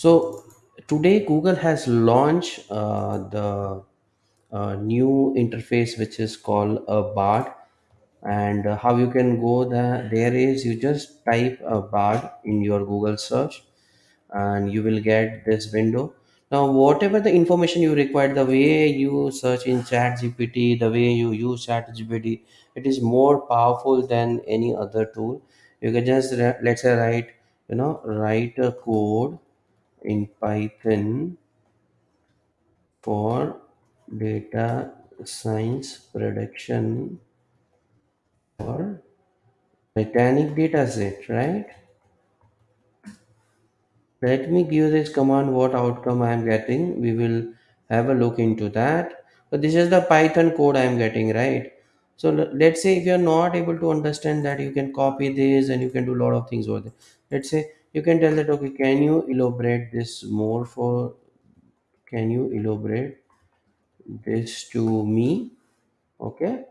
So today Google has launched uh, the uh, new interface which is called a Bard, and uh, how you can go the, there is you just type a Bard in your Google search, and you will get this window. Now, whatever the information you require, the way you search in Chat GPT, the way you use Chat GPT, it is more powerful than any other tool. You can just let's say write, you know, write a code in Python for data science production for Titanic dataset, right? Let me give this command what outcome I am getting. We will have a look into that. So this is the Python code I am getting, right? So let's say if you are not able to understand that, you can copy this and you can do a lot of things over there. Let's say you can tell that okay, can you elaborate this more for? Can you elaborate this to me? Okay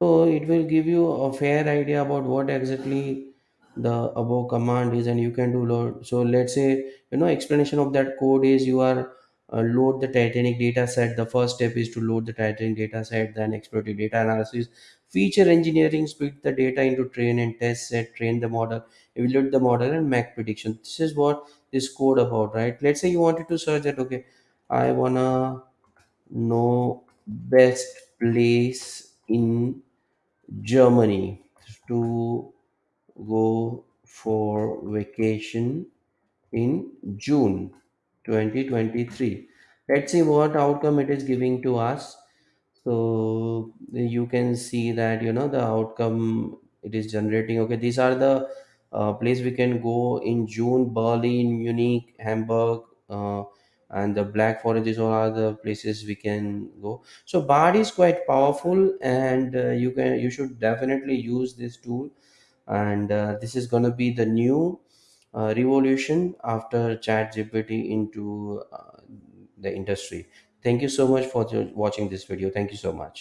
So it will give you a fair idea about what exactly the above command is, and you can do load. So let's say you know explanation of that code is you are uh, load the Titanic data set. The first step is to load the Titanic data set, then explorative data analysis, feature engineering, split the data into train and test set, train the model, evaluate the model, and make prediction. This is what this code about, right? Let's say you wanted to search that. Okay, I wanna know best place in Germany to go for vacation in June 2023. Let's see what outcome it is giving to us. So you can see that you know the outcome it is generating. Okay, these are the uh, place we can go in June: Berlin, Munich, Hamburg, uh, and the Black Forest. These all the places we can go. So Bard is quite powerful, and uh, you can you should definitely use this tool. And uh, this is gonna be the new uh, revolution after ChatGPT into uh, the industry. Thank you so much for watching this video. Thank you so much.